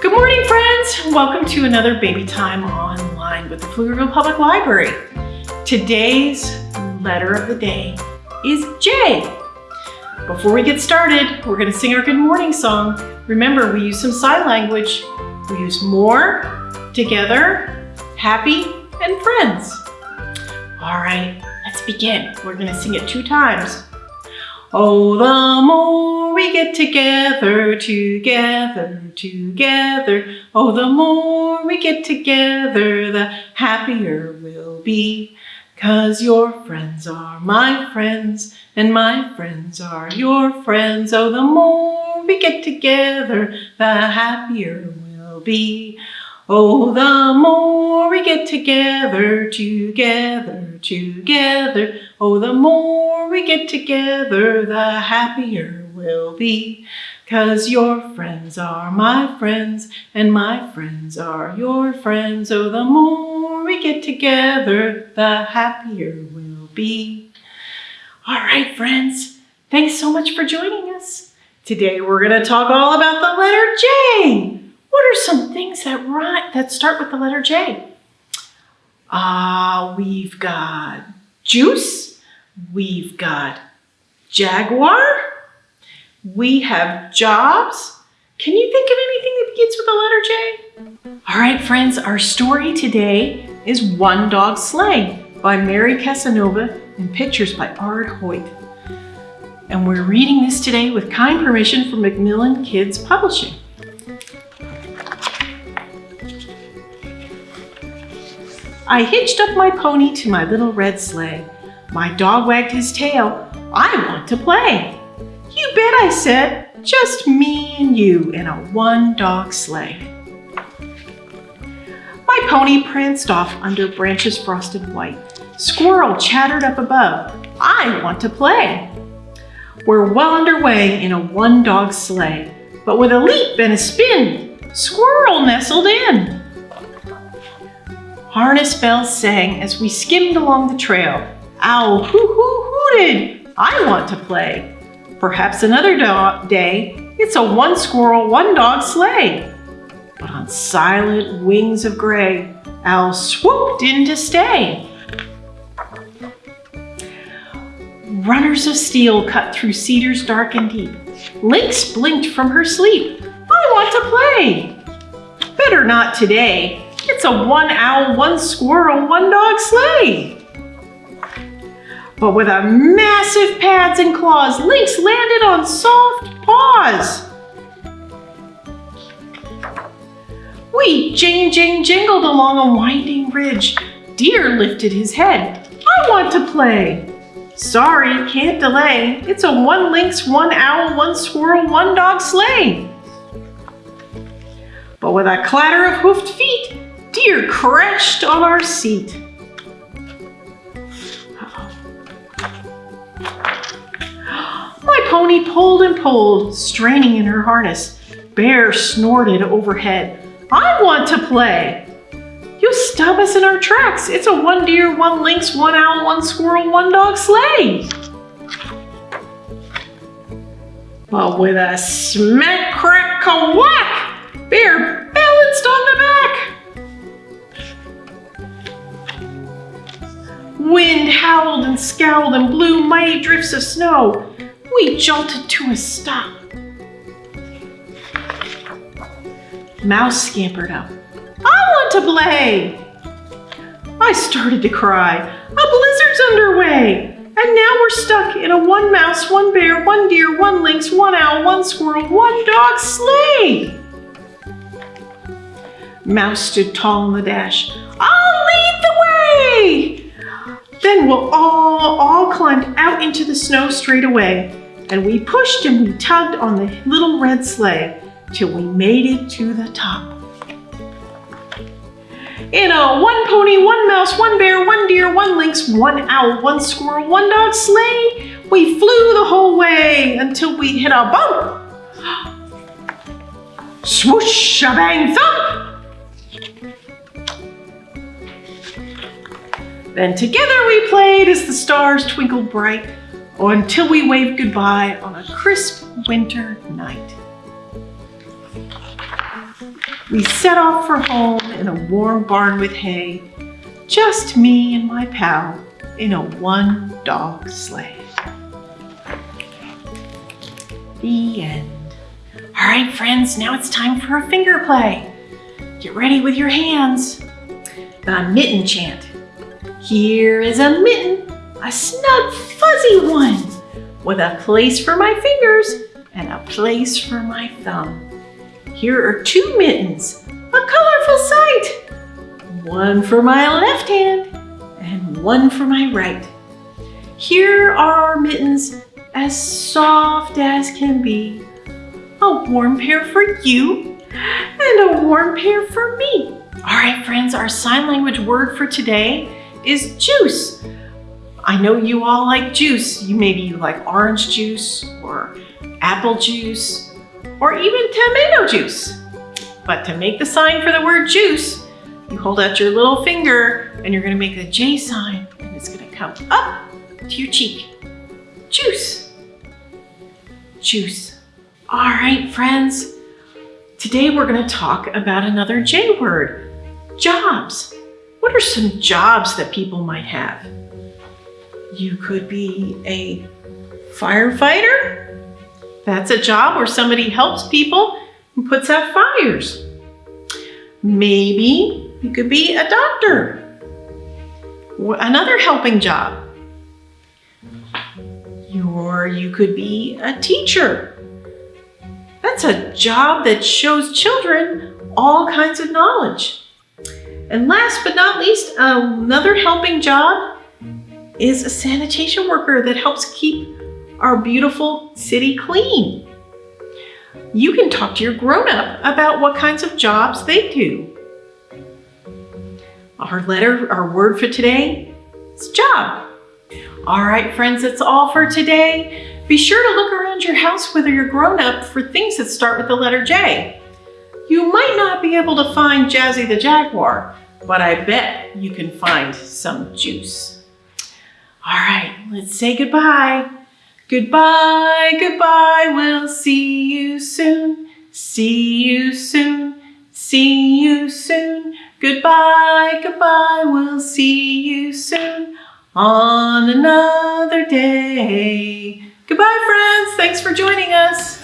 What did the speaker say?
Good morning, friends. Welcome to another Baby Time Online with the Pflugerville Public Library. Today's letter of the day is J. Before we get started, we're going to sing our good morning song. Remember, we use some sign language. We use more, together, happy, and friends. All right, let's begin. We're going to sing it two times. Oh, the more we get together, together, together. Oh, the more we get together, the happier we'll be. Cause your friends are my friends, and my friends are your friends. Oh, the more we get together, the happier we'll be. Oh, the more we get together, together, together. Oh, the more we get together, the happier we'll be. Cause your friends are my friends, and my friends are your friends. Oh, the more we get together, the happier we'll be. All right, friends, thanks so much for joining us. Today we're gonna talk all about the letter J. What are some things that rhyme, that start with the letter J? Ah, uh, we've got juice, we've got jaguar, we have jobs. Can you think of anything that begins with the letter J? All right, friends, our story today is One Dog Sleigh by Mary Casanova and pictures by Ard Hoyt. And we're reading this today with kind permission from Macmillan Kids Publishing. I hitched up my pony to my little red sleigh. My dog wagged his tail. I want to play. You bet, I said. Just me and you in a one-dog sleigh. My pony pranced off under branches frosted white. Squirrel chattered up above. I want to play. We're well underway in a one-dog sleigh, but with a leap and a spin, Squirrel nestled in. Harness bells sang as we skimmed along the trail. Owl hoo-hoo-hooted, I want to play. Perhaps another day, it's a one squirrel, one dog sleigh. But on silent wings of gray, Owl swooped in to stay. Runners of steel cut through cedars dark and deep. Lynx blinked from her sleep. I want to play. Better not today. It's a one owl, one squirrel, one dog sleigh. But with a massive pads and claws, Lynx landed on soft paws. We jing jing jingled along a winding ridge. Deer lifted his head. I want to play. Sorry, can't delay. It's a one lynx, one owl, one squirrel, one dog sleigh. But with a clatter of hoofed feet, Deer crashed on our seat. Pony pulled and pulled, straining in her harness. Bear snorted overhead. I want to play. You stop us in our tracks. It's a one deer, one lynx, one owl, one squirrel, one dog sleigh. But with a smack, crack, whack, Bear balanced on the back. Wind howled and scowled and blew mighty drifts of snow. We jolted to a stop. Mouse scampered up. I want to play! I started to cry. A blizzard's underway! And now we're stuck in a one mouse, one bear, one deer, one lynx, one owl, one squirrel, one dog sleigh! Mouse stood tall in the dash. I'll lead the way! Then we'll all, all climbed out into the snow straight away, and we pushed and we tugged on the little red sleigh till we made it to the top. In a one pony, one mouse, one bear, one deer, one lynx, one owl, one squirrel, one dog sleigh, we flew the whole way until we hit a bump. Swoosh, a thump! Then together we played as the stars twinkled bright, or until we waved goodbye on a crisp winter night. We set off for home in a warm barn with hay, just me and my pal in a one dog sleigh. The end. All right, friends, now it's time for a finger play. Get ready with your hands. The mitten chant. Here is a mitten, a snug fuzzy one, with a place for my fingers and a place for my thumb. Here are two mittens, a colorful sight. One for my left hand and one for my right. Here are our mittens as soft as can be. A warm pair for you and a warm pair for me. All right, friends, our sign language word for today is juice. I know you all like juice. You maybe like orange juice or apple juice or even tomato juice. But to make the sign for the word juice, you hold out your little finger and you're gonna make the J sign and it's gonna come up to your cheek. Juice. Juice. All right, friends. Today we're gonna talk about another J word, jobs. What are some jobs that people might have? You could be a firefighter. That's a job where somebody helps people and puts out fires. Maybe you could be a doctor. Another helping job. Or you could be a teacher. That's a job that shows children all kinds of knowledge. And last but not least, another helping job is a sanitation worker that helps keep our beautiful city clean. You can talk to your grown-up about what kinds of jobs they do. Our letter, our word for today is job. All right, friends, that's all for today. Be sure to look around your house whether you're grown up for things that start with the letter J. You might not be able to find Jazzy the Jaguar, but I bet you can find some juice. All right, let's say goodbye. Goodbye, goodbye, we'll see you soon. See you soon, see you soon. Goodbye, goodbye, we'll see you soon on another day. Goodbye, friends. Thanks for joining us.